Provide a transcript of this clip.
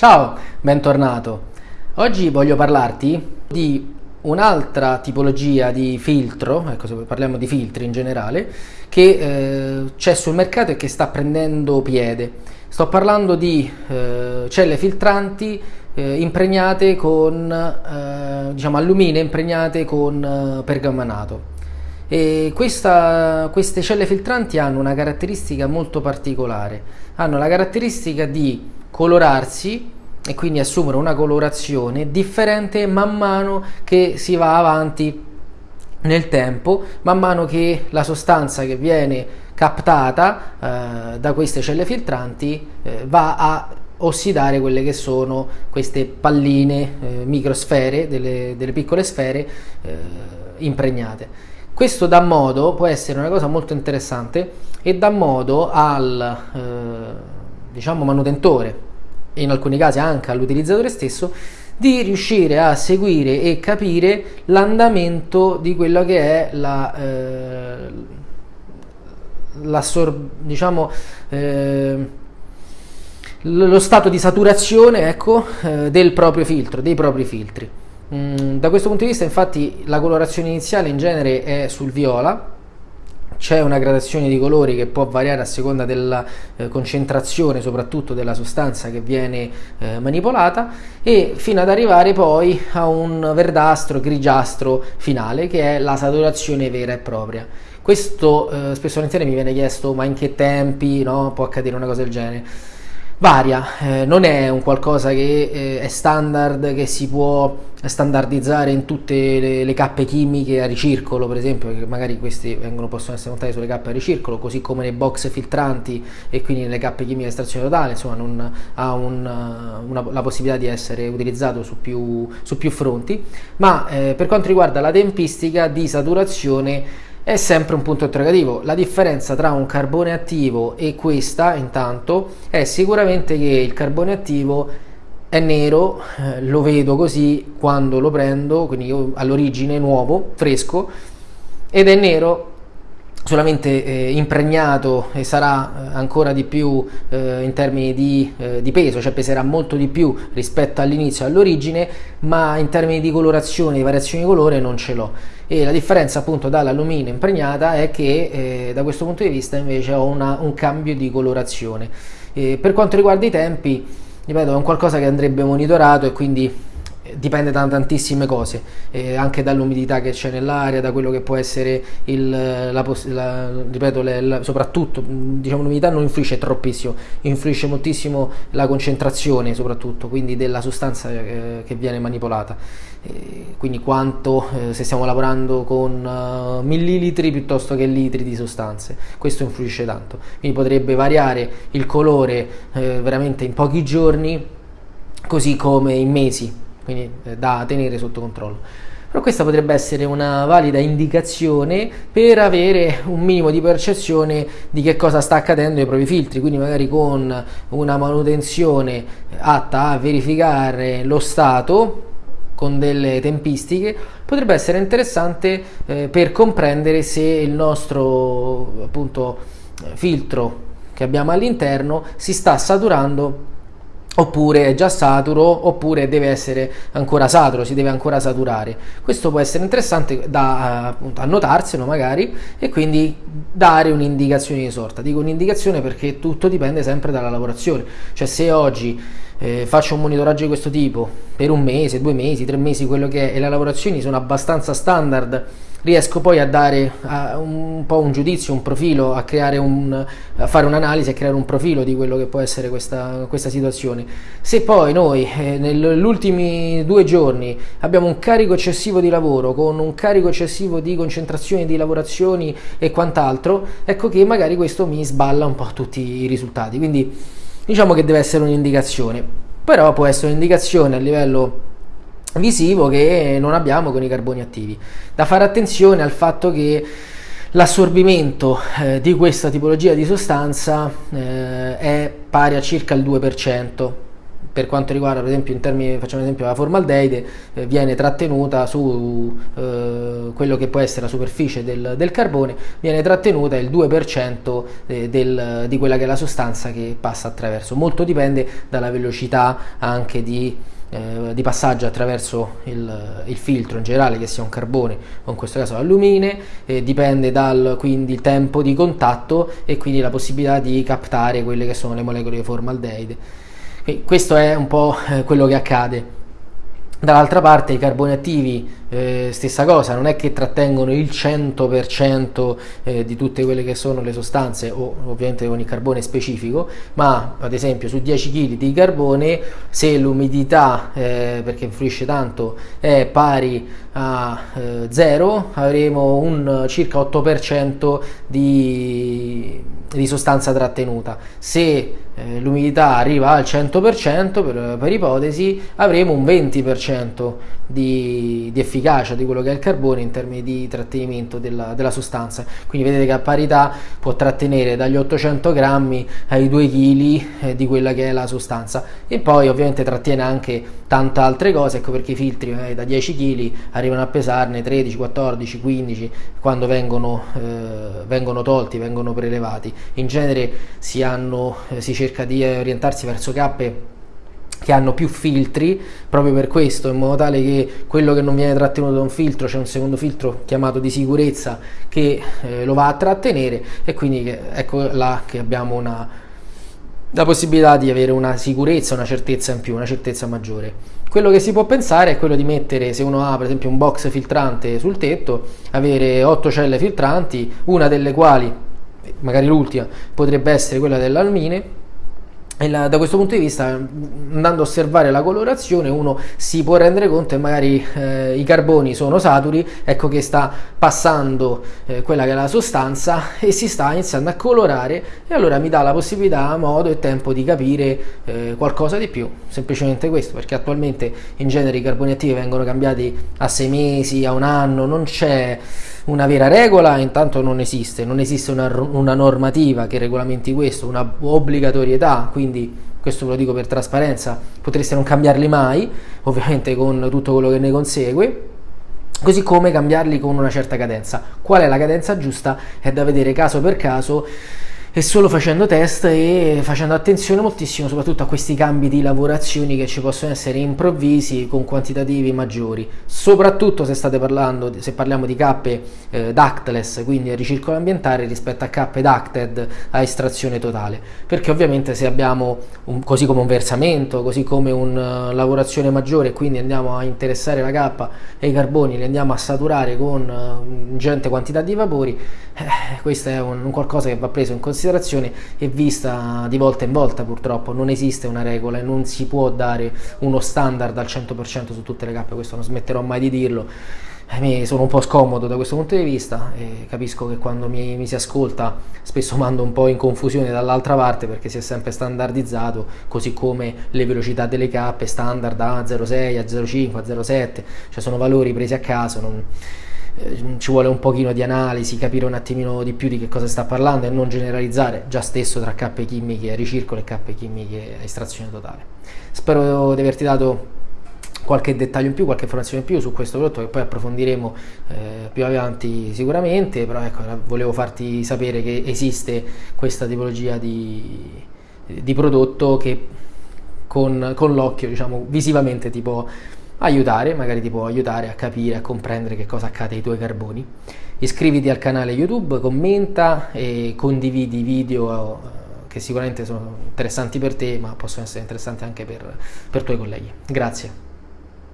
Ciao, bentornato. Oggi voglio parlarti di un'altra tipologia di filtro, ecco se parliamo di filtri in generale, che eh, c'è sul mercato e che sta prendendo piede. Sto parlando di eh, celle filtranti eh, impregnate con, eh, diciamo, allumine impregnate con eh, pergamanato. E questa, queste celle filtranti hanno una caratteristica molto particolare, hanno la caratteristica di colorarsi e quindi assumere una colorazione differente man mano che si va avanti nel tempo, man mano che la sostanza che viene captata eh, da queste celle filtranti eh, va a ossidare quelle che sono queste palline, eh, microsfere, delle, delle, piccole sfere eh, impregnate. Questo dà modo, può essere una cosa molto interessante, e dà modo al eh, diciamo manutentore e in alcuni casi anche all'utilizzatore stesso di riuscire a seguire e capire l'andamento di quello che è la, eh, diciamo, eh, lo stato di saturazione ecco, eh, del proprio filtro, dei propri filtri. Mm, da questo punto di vista infatti la colorazione iniziale in genere è sul viola, c'è una gradazione di colori che può variare a seconda della eh, concentrazione soprattutto della sostanza che viene eh, manipolata e fino ad arrivare poi a un verdastro grigiastro finale che è la saturazione vera e propria questo eh, spesso volentieri mi viene chiesto ma in che tempi no? può accadere una cosa del genere varia, eh, non è un qualcosa che eh, è standard, che si può standardizzare in tutte le, le, cappe chimiche a ricircolo, per esempio, che magari questi vengono, possono essere montati sulle cappe a ricircolo, così come nei box filtranti e quindi nelle cappe chimiche a estrazione totale, insomma non ha un, una, la possibilità di essere utilizzato su più, su più fronti, ma eh, per quanto riguarda la tempistica di saturazione è sempre un punto interrogativo. La differenza tra un carbone attivo e questa, intanto, è sicuramente che il carbone attivo è nero, eh, lo vedo così quando lo prendo, quindi all'origine nuovo, fresco, ed è nero solamente eh, impregnato e sarà eh, ancora di più eh, in termini di, eh, di, peso, cioè peserà molto di più rispetto all'inizio all'origine, ma in termini di colorazione, di variazioni di colore non ce l'ho. E la differenza appunto dall'alluminio impregnata è che eh, da questo punto di vista invece ho una, un cambio di colorazione. per quanto riguarda i tempi, ripeto, è un qualcosa che andrebbe monitorato e quindi dipende da tantissime cose, eh, anche dall'umidità che c'è nell'aria, da quello che può essere il, la, la, ripeto, le, la, soprattutto diciamo l'umidità non influisce troppissimo, influisce moltissimo la concentrazione soprattutto, quindi della sostanza eh, che viene manipolata, eh, quindi quanto eh, se stiamo lavorando con millilitri piuttosto che litri di sostanze, questo influisce tanto, quindi potrebbe variare il colore eh, veramente in pochi giorni, così come in mesi quindi eh, da tenere sotto controllo. Però questa potrebbe essere una valida indicazione per avere un minimo di percezione di che cosa sta accadendo ai propri filtri, quindi magari con una manutenzione atta a verificare lo stato con delle tempistiche potrebbe essere interessante eh, per comprendere se il nostro appunto filtro che abbiamo all'interno si sta saturando oppure è già saturo oppure deve essere ancora saturo, si deve ancora saturare. Questo può essere interessante da appunto, annotarselo magari e quindi dare un'indicazione di sorta. Dico un'indicazione perché tutto dipende sempre dalla lavorazione, cioè se oggi eh, faccio un monitoraggio di questo tipo per un mese, due mesi, tre mesi, quello che è, e le lavorazioni sono abbastanza standard, riesco poi a dare a un po' un giudizio, un profilo, a, un, a fare un'analisi, a creare un profilo di quello che può essere questa, questa situazione. Se poi noi eh, negli ultimi due giorni abbiamo un carico eccessivo di lavoro, con un carico eccessivo di concentrazioni, di lavorazioni e quant'altro, ecco che magari questo mi sballa un po' tutti i risultati. Quindi diciamo che deve essere un'indicazione, però può essere un'indicazione a livello visivo che non abbiamo con i carboni attivi. Da fare attenzione al fatto che l'assorbimento eh, di questa tipologia di sostanza eh, è pari a circa il 2%, per quanto riguarda per esempio in termini, facciamo esempio la formaldeide, eh, viene trattenuta su eh, quello che può essere la superficie del, del carbone, viene trattenuta il 2% eh, del, di quella che è la sostanza che passa attraverso. Molto dipende dalla velocità anche di eh, di passaggio attraverso il, il, filtro in generale, che sia un carbone o in questo caso l'alluminio, eh, dipende dal quindi il tempo di contatto e quindi la possibilità di captare quelle che sono le molecole di formaldeide. E questo è un po' eh, quello che accade. Dall'altra parte i carboni attivi, eh, stessa cosa, non è che trattengono il 100% eh, di tutte quelle che sono le sostanze o ovviamente il carbone specifico, ma ad esempio su 10 kg di carbone se l'umidità, eh, perché influisce tanto, è pari a 0, eh, avremo un circa 8% di, di sostanza trattenuta. Se eh, l'umidità arriva al 100%, per, per, ipotesi, avremo un 20% di, di, efficacia di quello che è il carbone in termini di trattenimento della, della, sostanza. Quindi vedete che a parità può trattenere dagli 800 grammi ai 2 kg eh, di quella che è la sostanza. E poi ovviamente trattiene anche tante altre cose, ecco perché i filtri eh, da 10 kg arrivano a pesarne 13, 14, 15 quando vengono, eh, vengono tolti, vengono prelevati. In genere si, hanno, si cerca di orientarsi verso cappe che hanno più filtri proprio per questo in modo tale che quello che non viene trattenuto da un filtro c'è un secondo filtro chiamato di sicurezza che eh, lo va a trattenere e quindi che, ecco là che abbiamo una, la possibilità di avere una sicurezza, una certezza in più, una certezza maggiore. Quello che si può pensare è quello di mettere, se uno ha per esempio un box filtrante sul tetto, avere 8 celle filtranti, una delle quali, magari l'ultima, potrebbe essere quella dell'almine, da questo punto di vista, andando a osservare la colorazione, uno si può rendere conto che magari eh, i carboni sono saturi, ecco che sta passando eh, quella che è la sostanza e si sta iniziando a colorare e allora mi dà la possibilità, modo e tempo di capire eh, qualcosa di più. Semplicemente questo, perché attualmente in genere i carboni attivi vengono cambiati a sei mesi, a un anno, non c'è una vera regola intanto non esiste, non esiste una, una normativa che regolamenti questo, una obbligatorietà, quindi questo ve lo dico per trasparenza, potreste non cambiarli mai, ovviamente con tutto quello che ne consegue, così come cambiarli con una certa cadenza. Qual è la cadenza giusta? È da vedere caso per caso e solo facendo test e facendo attenzione moltissimo soprattutto a questi cambi di lavorazioni che ci possono essere improvvisi con quantitativi maggiori. Soprattutto se state parlando se parliamo di cappe eh, ductless quindi ricircolo ambientale rispetto a cappe ducted a estrazione totale. Perché ovviamente se abbiamo un, così come un versamento così come una uh, lavorazione maggiore quindi andiamo a interessare la cappa e i carboni li andiamo a saturare con uh, ingente quantità di vapori eh, questo è un, un qualcosa che va preso in considerazione considerazione è vista di volta in volta purtroppo, non esiste una regola e non si può dare uno standard al 100% su tutte le cappe, questo non smetterò mai di dirlo. Mi sono un po' scomodo da questo punto di vista e capisco che quando mi, mi si ascolta spesso mando un po' in confusione dall'altra parte perché si è sempre standardizzato, così come le velocità delle cappe standard a 0,6, a 0,5, a 0,7, cioè sono valori presi a caso. Non eh, ci vuole un pochino di analisi, capire un attimino di più di che cosa sta parlando e non generalizzare già stesso tra cappe chimiche a ricircolo e cappe chimiche a estrazione totale. Spero di averti dato qualche dettaglio in più, qualche informazione in più su questo prodotto che poi approfondiremo eh, più avanti sicuramente, però ecco, volevo farti sapere che esiste questa tipologia di, di prodotto che con, con l'occhio, diciamo, visivamente ti può aiutare, magari ti può aiutare a capire, a comprendere che cosa accade ai tuoi carboni. Iscriviti al canale YouTube, commenta e condividi video eh, che sicuramente sono interessanti per te, ma possono essere interessanti anche per, per tuoi colleghi. Grazie.